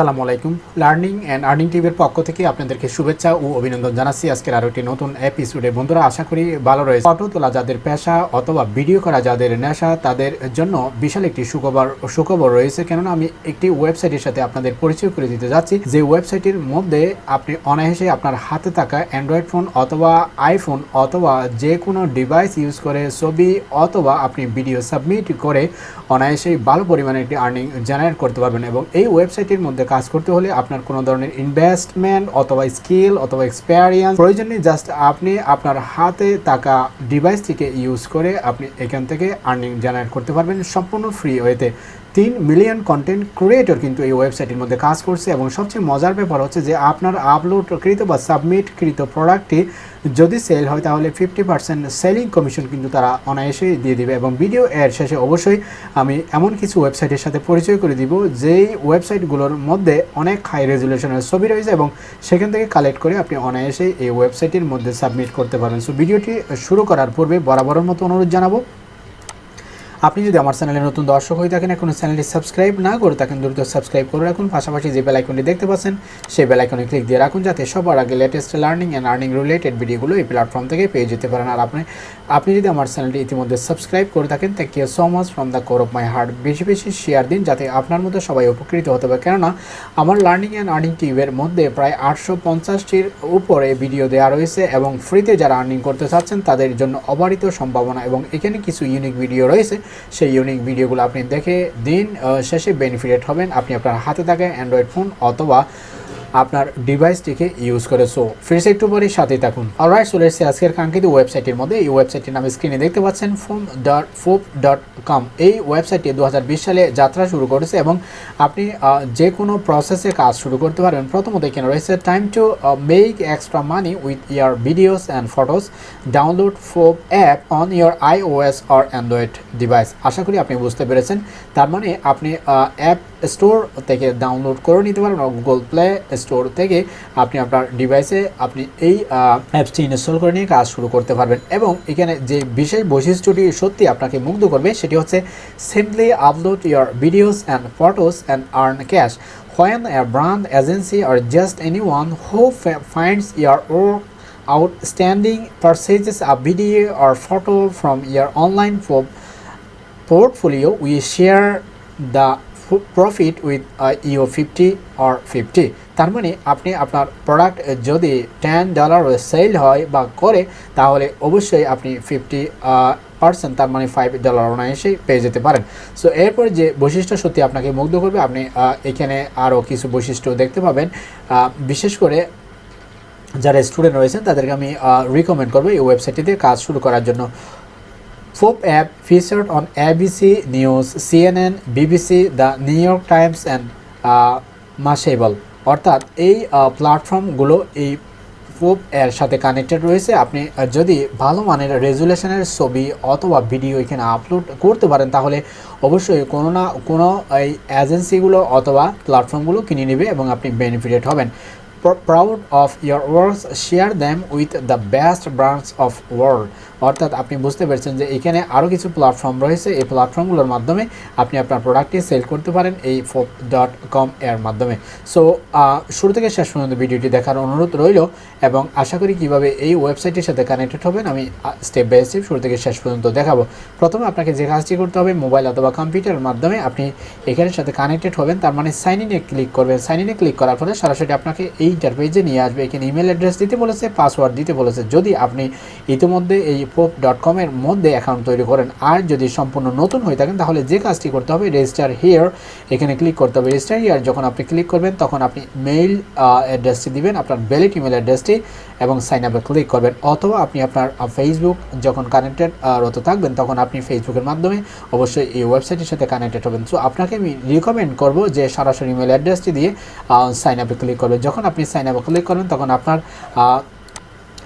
আসসালামু আলাইকুম। Learning and earning টিভির পক্ষ থেকে আপনাদেরকে শুভেচ্ছা ও অভিনন্দন জানাচ্ছি। আজকের আরও একটি নতুন এপিসোডে বন্ধুরা, আশা করি ভালো রয়েছে। ফটো তোলা যাদের পেশা অথবা ভিডিও করা যাদের নেশা, তাদের জন্য বিশাল একটি সুখবর সুখবর রয়েছে। কেননা, আমি একটি ওয়েবসাইটের সাথে আপনাদের পরিচয় করে দিতে যাচ্ছি। যে ওয়েবসাইটের মধ্যে আপনি অনায়াসে আপনার হাতে থাকা অ্যান্ড্রয়েড ফোন অথবা আইফোন অথবা যে কোনো ডিভাইস ইউজ করে ছবি অথবা আপনি ভিডিও সাবমিট করে অনায়াসেই ভালো পরিমাণে একটি আর্নিং জেনারেট করতে পারবেন। এবং এই ওয়েবসাইটের মধ্যে কাজ করতে হলে আপনার কোনো ধরনের ইনভেস্টমেন্ট অথবা স্কিল অথবা এক্সপেরিয়েন্স প্রয়োজন নেই। জাস্ট আপনি আপনার হাতে থাকা ডিভাইসটিকে ইউজ করে আপনি এখান থেকে আর্নিং জেনারেট করতে পারবেন সম্পূর্ণ ফ্রি ওয়েতে তিন মিলিয়ন কন্টেন্ট ক্রিয়েটর কিন্তু এই ওয়েবসাইটের মধ্যে কাজ করছে এবং সবচেয়ে মজার ব্যাপার হচ্ছে যে আপনার আপলোডকৃত বা সাবমিটকৃত প্রোডাক্টটি যদি সেল হয় তাহলে ফিফটি পার্সেন্ট সেলিং কমিশন কিন্তু তারা অনায়াসেই দিয়ে দিবে এবং ভিডিও এর শেষে অবশ্যই আমি এমন কিছু ওয়েবসাইটের সাথে পরিচয় করে দিব যেই ওয়েবসাইটগুলোর মধ্যে অনেক হাই রেজুলেশনের ছবি রয়েছে এবং সেখান থেকে কালেক্ট করে আপনি অনায়াসেই এই ওয়েবসাইটের মধ্যে সাবমিট করতে পারবেন সো ভিডিওটি শুরু করার পূর্বে বরাবরের মতো অনুরোধ জানাব। আপনি যদি আমার চ্যানেলে নতুন দর্শক হয়ে থাকেন এখনও চ্যানেলটি সাবস্ক্রাইব না করে থাকেন, দ্রুত সাবস্ক্রাইব করে রাখুন। পাশাপাশি যে বেলাইকনটি দেখতে পাচ্ছেন, সেই বেলাইকনে ক্লিক দিয়ে রাখুন, যাতে সবার আগে latest learning and earning related ভিডিওগুলো এই প্ল্যাটফর্ম থেকে পেয়ে যেতে পারেন। আর আপনি আপনি যদি আমার চ্যানেলটি ইতিমধ্যে সাবস্ক্রাইব করে থাকেন thank you so much from the core of my heart বেশি বেশি শেয়ার দিন, যাতে আপনার মতো সবাই উপকৃত হতে পারে। কেননা, আমার লার্নিং অ্যান্ড আর্নিং টিউবের মধ্যে প্রায় আটশো পঞ্চাশটির উপরে ভিডিও দেওয়া রয়েছে এবং ফ্রিতে যারা আর্নিং করতে চাচ্ছেন, তাদের জন্য অবারিত সম্ভাবনা এবং এখানে কিছু ইউনিক ভিডিও রয়েছে। সেই ইউনিক ভিডিওগুলো আপনি দেখে দিন শেষে বেনিফিটেড হবেন। আপনি আপনার হাতে থাকে অ্যান্ড্রয়েড ফোন অথবা আপনার ডিভাইসটিকে ইউজ করে। সো ফ্রেশ একটু পরে সাথেই থাকুন। অলরাইট চলে এসেছে আজকের কাঙ্ক্ষিত ওয়েবসাইটের মধ্যে এই ওয়েবসাইটের নাম স্ক্রিনে দেখতে পাচ্ছেন phone dot Foap dot com এই ওয়েবসাইটটি দু হাজার বিশ সালে যাত্রা শুরু করেছে এবং আপনি যে কোনো প্রসেসে কাজ শুরু করতে পারবেন প্রথমত এখানে রয়েছে time to make extra money with your videos and photos download Foap app on your iOS or Android device আশা করি আপনি বুঝতে পেরেছেন। তার মানে আপনি অ্যাপ স্টোর থেকে ডাউনলোড করে নিতে পারবেন গুগল প্লে স্টোর থেকে আপনি আপনার ডিভাইসে আপনি এই অ্যাপসটি ইনস্টল করে নিয়ে কাজ শুরু করতে পারবেন। এবং এখানে যে বিশেষ বৈশিষ্ট্যটি সত্যি আপনাকে মুগ্ধ করবে সেটি হচ্ছে simply upload your videos and photos and earn cash when a brand, agency, or just anyone who finds your work outstanding purchases a video or photo from your online portfolio, we share the profit with you fifty or fifty তার মানে আপনি আপনার product যদি ten dollar sell হয় বা করে, তাহলে অবশ্যই আপনি ফিফটি পার্সেন্ট তার মানে ফাইভ ডলার অনায়াসেই পেয়ে যেতে পারেন। সো এরপর যে বৈশিষ্ট্য সত্যি আপনাকে মুগ্ধ করবে, আপনি এখানে আরও কিছু বৈশিষ্ট্য দেখতে পাবেন। বিশেষ করে যারা স্টুডেন্ট রয়েছেন, তাদেরকে আমি রিকমেন্ড করব এই ওয়েবসাইটটিতে কাজ শুরু করার জন্য। FOP app featured on ABC News, CNN, BBC, The New York Times and uh, Mashable. অর্থাৎ এই প্ল্যাটফর্মগুলো এই ফোপ এর সাথে কানেক্টেড রয়েছে। আপনি যদি ভালো মানের রেজুলেশনের ছবি অথবা ভিডিও এখানে আপলোড করতে পারেন তাহলে অবশ্যই কোনো না কোনো এই এজেন্সিগুলো অথবা প্ল্যাটফর্মগুলো কিনে নেবে এবং আপনি বেনিফিটেড হবেন। Proud of your works share them with the best brands of world. অর্থাৎ আপনি বুঝতে পেরেছেন যে এখানে আরও কিছু প্ল্যাটফর্ম রয়েছে। এই প্ল্যাটফর্মগুলোর মাধ্যমে আপনি আপনার প্রোডাক্টটি সেল করতে পারেন এই ডট কম এর মাধ্যমে। সো শুরু থেকে শেষ পর্যন্ত ভিডিওটি দেখার অনুরোধ রইল এবং আশা করি কীভাবে এই ওয়েবসাইটের সাথে কানেক্টেড হবেন আমি স্টেপ বাই স্টেপ শুরু থেকে শেষ পর্যন্ত দেখাবো। প্রথমে আপনাকে যে কাজটি করতে হবে মোবাইল অথবা কম্পিউটারের মাধ্যমে আপনি এখানের সাথে কানেক্টেড হবেন। তার মানে সাইন ইনে ক্লিক করবেন। সাইন ইনে ক্লিক করার ফলে সরাসরি আপনাকে এই ইন্টারপেজে নিয়ে আসবে। এখানে ইমেল অ্যাড্রেস দিতে বলেছে পাসওয়ার্ড দিতে বলেছে। যদি আপনি ইতিমধ্যে এই পোপ ডট কমের মধ্যে অ্যাকাউন্ট তৈরি করেন আর যদি সম্পূর্ণ নতুন হয়ে থাকেন, তাহলে যে কাজটি করতে হবে রেজিস্টার হিয়ার এখানে ক্লিক করতে হবে। রেজিস্টার হিয়ার যখন আপনি ক্লিক করবেন, তখন আপনি মেইল অ্যাড্রেসটি দিবেন, আপনার ভ্যালিড ইমেল অ্যাড্রেসটি এবং সাইন আপে ক্লিক করবেন। অথবা আপনি আপনার ফেসবুক যখন কানেক্টেড রত থাকবেন, তখন আপনি ফেসবুকের মাধ্যমে অবশ্যই এই ওয়েবসাইটের সাথে কানেক্টেড হবেন। সো আপনাকে আমি রিকমেন্ড করব যে সরাসরি ইমেল অ্যাড্রেসটি দিয়ে সাইন আপে ক্লিক করবেন। যখন আপনি সাইন আপে ক্লিক করবেন তখন আপনার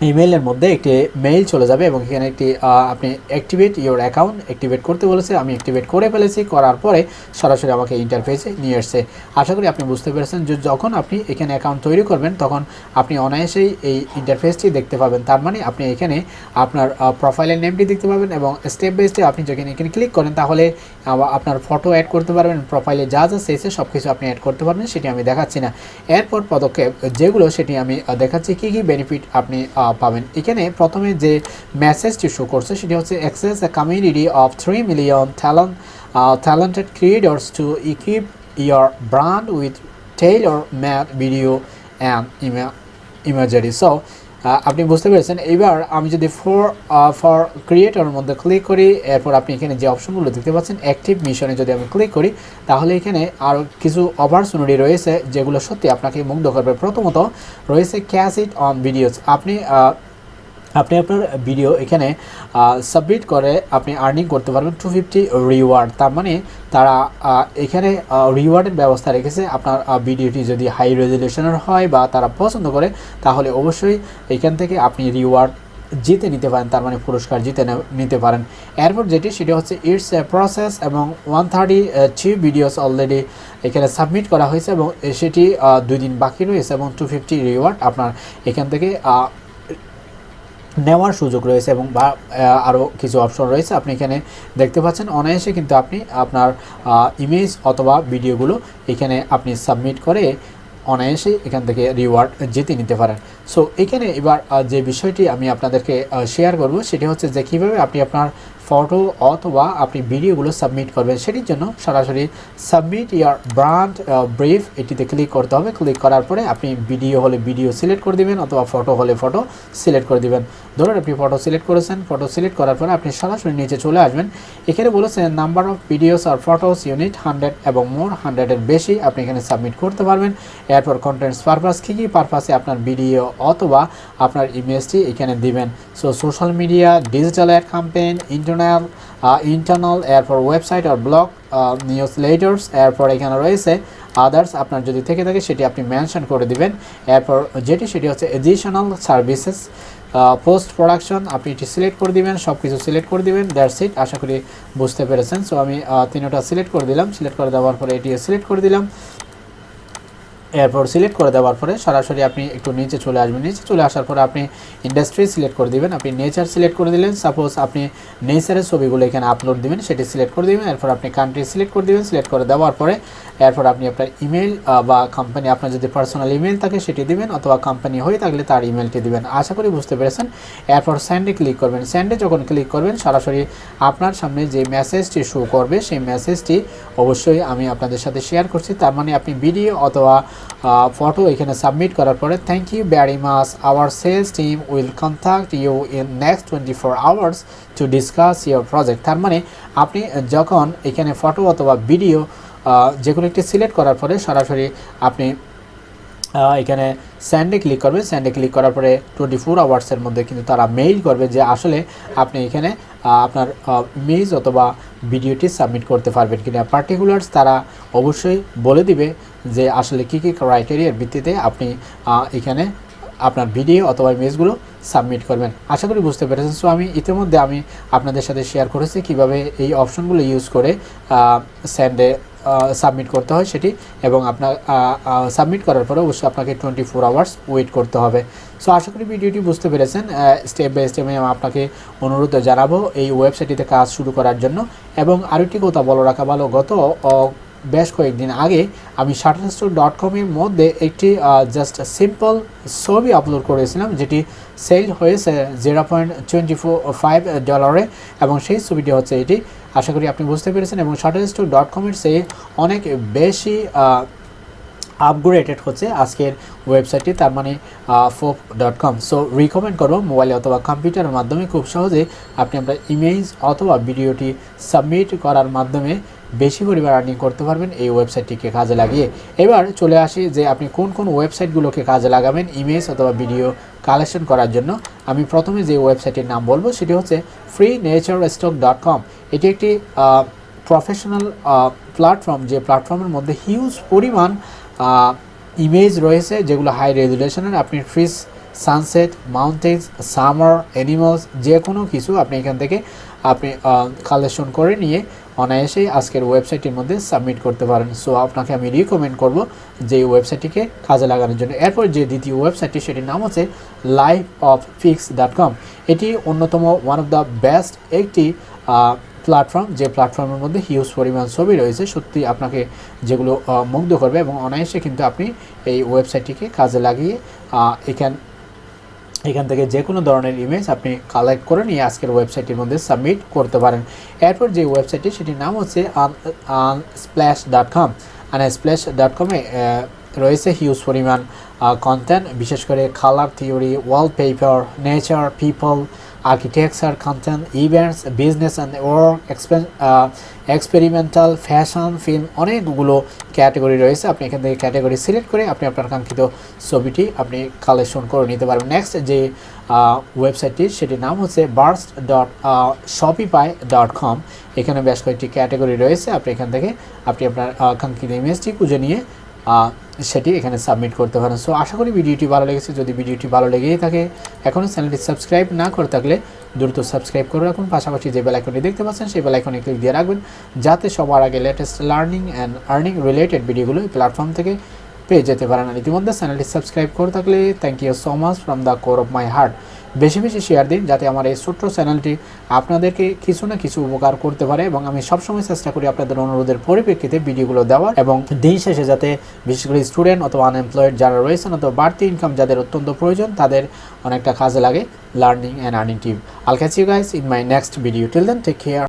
ইমেইলের মধ্যে একটি মেইল চলে যাবে এবং এখানে একটি আপনি অ্যাক্টিভেট ইওর অ্যাকাউন্ট অ্যাক্টিভেট করতে বলেছে। আমি অ্যাক্টিভেট করে ফেলেছি। করার পরে সরাসরি আমাকে ইন্টারফেসে নিয়ে এসছে। আশা করি আপনি বুঝতে পেরেছেন যে যখন আপনি এখানে অ্যাকাউন্ট তৈরি করবেন, তখন আপনি অনায়াসেই এই ইন্টারফেসটি দেখতে পাবেন। তার মানে আপনি এখানে আপনার প্রোফাইলের নেমটি দেখতে পাবেন এবং স্টেপ বাই স্টেপ আপনি যখন এখানে ক্লিক করেন, তাহলে আপনার ফটো অ্যাড করতে পারবেন প্রোফাইলে যা যা চেয়েছে সব কিছু আপনি অ্যাড করতে পারবেন, সেটি আমি দেখাচ্ছি না। এরপর পদক্ষেপ যেগুলো, সেটি আমি দেখাচ্ছি। কী কী বেনিফিট আপনি পাবেন। এখানে প্রথমে যে মেসেজটি শো করছে, সেটি হচ্ছে access a community of three million talent talented creators to equip your brand with tailor made video and imagery so আপনি বুঝতে পেরেছেন। এবার আমি যদি ফর ফর ক্রিয়েটরের মধ্যে ক্লিক করি, এরপর আপনি এখানে যে অপশনগুলো দেখতে পাচ্ছেন অ্যাক্টিভ মিশনে যদি আমি ক্লিক করি, তাহলে এখানে আরও কিছু অপরচুনিটি রয়েছে, যেগুলো সত্যি আপনাকে মুগ্ধ করবে। প্রথমত রয়েছে ক্যাশ ইট অন ভিডিওস আপনি আপনি আপনার ভিডিও এখানে সাবমিট করে আপনি আর্নিং করতে পারবেন টু ফিফটি রিওয়ার্ড তার মানে তারা এখানে রিওয়ার্ডের ব্যবস্থা রেখেছে। আপনার ভিডিওটি যদি হাই রেজলিউশনের হয় বা তারা পছন্দ করে, তাহলে অবশ্যই এখান থেকে আপনি রিওয়ার্ড জিতে নিতে পারেন। তার মানে পুরস্কার জিতে নিতে পারেন। এরপর যেটি, সেটি হচ্ছে ইটস এ প্রসেস এবং one thirty three videos already এখানে সাবমিট করা হয়েছে এবং সেটি দুই দিন বাকি রয়েছে এবং টু ফিফটি রিওয়ার্ড আপনার এখান থেকে নেওয়ার সুযোগ রয়েছে এবং বা আরও কিছু অপশন রয়েছে। আপনি এখানে দেখতে পাচ্ছেন, অনায়াসে কিন্তু আপনি আপনার ইমেজ অথবা ভিডিওগুলো এখানে আপনি সাবমিট করে অনায়াসে এখান থেকে রিওয়ার্ড জিতে নিতে পারেন। সো এখানে এবার যে বিষয়টি আমি আপনাদেরকে শেয়ার করব, সেটি হচ্ছে যে কীভাবে আপনি আপনার ফটো অথবা আপনি ভিডিওগুলো সাবমিট করবেন, সেটির জন্য সরাসরি সাবমিট ইয়ার ব্রান্ড ব্রিফ এটিতে ক্লিক করতে হবে। ক্লিক করার পরে আপনি ভিডিও হলে ভিডিও সিলেক্ট করে দিবেন অথবা ফটো হলে ফটো সিলেক্ট করে দিবেন। ধরুন আপনি ফটো সিলেক্ট করেছেন ফটো সিলেক্ট করার পরে আপনি সরাসরি নিচে চলে আসবেন। এখানে বলেছেন নাম্বার অফ ভিডিওস আর ফটোস ইউনিট হান্ড্রেড এবং মোর হান্ড্রেডের বেশি আপনি এখানে সাবমিট করতে পারবেন। এরপর কন্টেন্টস পারপাস কী কী পারপাসে আপনার ভিডিও অথবা আপনার ইমেজটি এখানে দিবেন। So social media digital ad campaign campaign internal internal এরপর ওয়েবসাইট আর ব্লগ নিউজ লেটার্স এরপর এখানে রয়েছে আদার্স আপনার যদি থেকে থাকে সেটি আপনি মেনশন করে দিবেন। এরপর যেটি সেটি হচ্ছে এডিশনাল সার্ভিসেস পোস্ট প্রোডাকশন আপনি এটি সিলেক্ট করে দিবেন সব কিছু সিলেক্ট করে দিবেন দ্যাটস ইট আশা করি বুঝতে পেরেছেন। সো আমি আহ, তিনোটা সিলেক্ট করে দিলাম সিলেক্ট করে দেওয়ার পরে এটি সিলেক্ট করে দিলাম। এরপর সিলেক্ট করে দেওয়ার পরে সরাসরি আপনি একটু নিচে চলে আসবেন। নিচে চলে আসার পরে আপনি ইন্ডাস্ট্রি সিলেক্ট করে দিবেন। আপনি নেচার সিলেক্ট করে দিলেন। সাপোজ আপনি নেচারের ছবিগুলো এখানে আপলোড দিবেন, সেটি সিলেক্ট করে দিবেন। এরপর আপনি কান্ট্রি সিলেক্ট করে দিবেন। সিলেক্ট করে দেওয়ার পরে এরপর আপনি আপনার ইমেল বা কোম্পানি আপনার যদি পার্সোনাল ইমেল থাকে সেটি দিবেন অথবা কোম্পানি হয়ে থাকলে তার ইমেলটি দিবেন। আশা করি বুঝতে পেরেছেন। এরপর স্যান্ডে ক্লিক করবেন। স্যান্ডে যখন ক্লিক করবেন, সরাসরি আপনার সামনে যে মেসেজটি শো করবে, সেই মেসেজটি অবশ্যই আমি আপনাদের সাথে শেয়ার করছি। তার মানে আপনি ভিডিও অথবা ফটো এখানে সাবমিট করার পরে thank you very much our sales team will contact you in next twenty four hours to discuss your project তার মানে আপনি যখন এখানে ফটো অথবা ভিডিও যে কোনো একটি সিলেক্ট করার পরে সরাসরি আপনি এখানে স্যান্ডে ক্লিক করবেন। স্যান্ডে ক্লিক করার পরে টোয়েন্টি ফোর আওয়ার্সের মধ্যে কিন্তু তারা মেইল করবে যে আসলে আপনি এখানে আপনার ইমেজ অথবা ভিডিওটি সাবমিট করতে পারবেন কিনা। পার্টিকুলার্স তারা অবশ্যই বলে দিবে যে আসলে কী কী ক্রাইটেরিয়ার ভিত্তিতে আপনি এখানে আপনার ভিডিও অথবা ইমেজগুলো সাবমিট করবেন। আশা করি বুঝতে পেরেছেন। সো আমি ইতিমধ্যে আমি আপনাদের সাথে শেয়ার করেছি কীভাবে এই অপশনগুলো ইউজ করে স্যান্ডে সাবমিট করতে হয় সেটি এবং আপনার সাবমিট করার পরে অবশ্যই আপনাকে টোয়েন্টি ফোর আওয়ার্স ওয়েট করতে হবে। সো আশা করি ভিডিওটি বুঝতে পেরেছেন। স্টেপ বাই স্টেপ আমি আপনাকে অনুরোধ জানাব এই ওয়েবসাইটটিতে কাজ শুরু করার জন্য। এবং আরেকটি কথা বলো রাখা ভালো, গত বেশ কয়েকদিন আগে আমি শাটারস্টোর ডট কমের মধ্যে একটি জাস্ট সিম্পল ছবি আপলোড করেছিলাম, যেটি সেল হয়েছে জিরো পয়েন্ট টোয়েন্টি ফাইভ ডলারে এবং সেই ছবিটি হচ্ছে এটি। আশা করি আপনি বুঝতে পেরেছেন এবং শাটারস্টোর ডট কমের চেয়ে অনেক বেশি আপগ্রেডেড হচ্ছে আজকের ওয়েবসাইটটি তার মানে Foap dot com so recommend করব মোবাইলে অথবা কম্পিউটারের মাধ্যমে। খুব সহজে আপনি আপনার ইমেজ অথবা ভিডিওটি সাবমিট করার মাধ্যমে বেশি পরিমাণ আর্নিং করতে পারবেন এই ওয়েবসাইটটিকে কাজে লাগিয়ে। এবার চলে আসি যে আপনি কোন কোন ওয়েবসাইটগুলোকে কাজে লাগাবেন ইমেজ অথবা ভিডিও কালেকশন করার জন্য। আমি প্রথমে যে ওয়েবসাইটের নাম বলব, সেটি হচ্ছে free nature stock dot com এটি একটি প্রফেশনাল প্ল্যাটফর্ম যে প্ল্যাটফর্মের মধ্যে হিউজ পরিমাণ ইমেজ রয়েছে, যেগুলো হাই রেজুলেশনের আপনি ফ্রিজ সানসেট মাউন্টেন্স সামার অ্যানিমালস যে কোনো কিছু আপনি এখান থেকে আপনি কালেকশন করে নিয়ে অনায়াসেই আজকের ওয়েবসাইটের মধ্যে সাবমিট করতে পারেন। সো আপনাকে আমি রিকমেন্ড করব যে ওয়েবসাইটটিকে কাজে লাগানোর জন্য। এরপর যে দ্বিতীয় ওয়েবসাইটটি সেটির নাম হচ্ছে life of Pix dot com এটি অন্যতম ওয়ান অফ দ্য বেস্ট একটি প্ল্যাটফর্ম যে প্ল্যাটফর্মের মধ্যে হিউজ পরিমাণ ছবি রয়েছে। সত্যি আপনাকে যেগুলো মুগ্ধ করবে এবং অনায়াসে কিন্তু আপনি এই ওয়েবসাইটটিকে কাজে লাগিয়ে এখান এখান থেকে যে কোনো ধরনের ইমেজ আপনি কালেক্ট করে নিয়ে আজকের ওয়েবসাইটের মধ্যে সাবমিট করতে পারেন। এরপর যে ওয়েবসাইটটি সেটির নাম হচ্ছে un Unsplash dot com Unsplash dot কমে রয়েছে হিউজ পরিমাণ কন্টেন্ট বিশেষ করে colour theory wallpaper nature people architecture content events business and work experimental fashion film অনেকগুলো ক্যাটাগরি রয়েছে। আপনি এখান থেকে ক্যাটাগরি সিলেক্ট করে আপনি আপনার কাঙ্ক্ষিত ছবিটি আপনি কালেকশন করে নিতে পারবেন। নেক্সট যে ওয়েবসাইটটি সেটির নাম হচ্ছে Burst dot Shopify dot com এখানে বেশ কয়েকটি ক্যাটাগরি রয়েছে। আপনি এখান থেকে আপনি আপনার কাঙ্ক্ষিত ইমেজটি খুঁজে নিয়ে সেটি এখানে সাবমিট করতে পারেন। সো আশা করি ভিডিওটি ভালো লেগেছে। যদি ভিডিওটি ভালো লেগেই থাকে এখনও চ্যানেলটি সাবস্ক্রাইব না করে থাকলে দ্রুত সাবস্ক্রাইব করে রাখুন। পাশাপাশি যে বেল আইকনটি দেখতে পাচ্ছেন, সেই বেল আইকনে ক্লিক দিয়ে রাখবেন, যাতে সবার আগে latest learning and earning related ভিডিওগুলো এই প্ল্যাটফর্ম থেকে পেয়ে যেতে পারেন। ইতিমধ্যে চ্যানেলটি সাবস্ক্রাইব করে থাকলে thank you so much from the core of my heart বেশি বেশি শেয়ার দিন যাতে আমার এই ছোট্ট চ্যানেলটি আপনাদেরকে কিছু না কিছু উপকার করতে পারে এবং আমি সবসময় চেষ্টা করি আপনাদের অনুরোধের পরিপ্রেক্ষিতে ভিডিওগুলো দেওয়ার এবং দিন শেষে যাতে বিশেষ করে স্টুডেন্ট অথবা আনএমপ্লয়েড যারা রয়েছেন অথবা বাড়তি ইনকাম যাদের অত্যন্ত প্রয়োজন, তাদের অনেকটা কাজে লাগে learning and earning tip I'll catch you guys in my next video till then take care